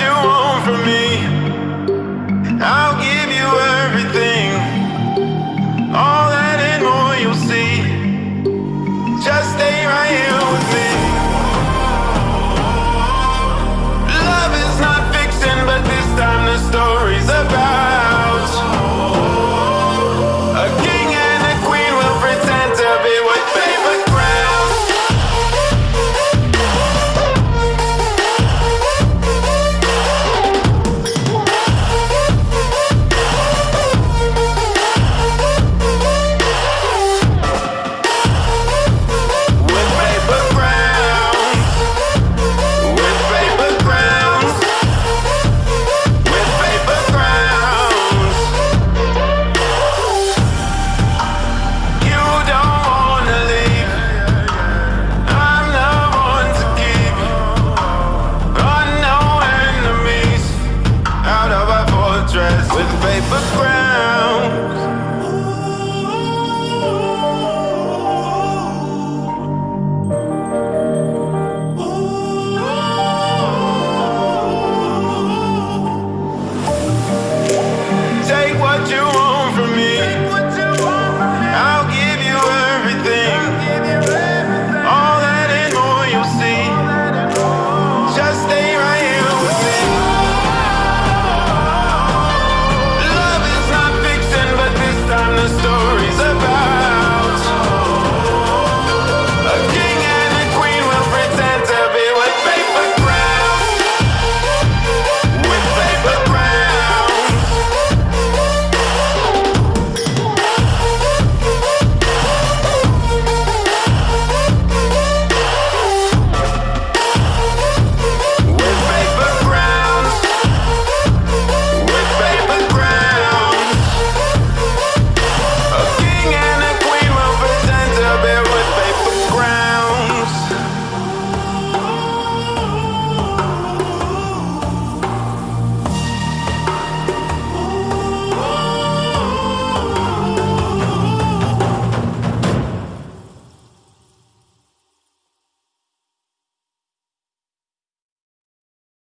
you want from me? dress with paper crap.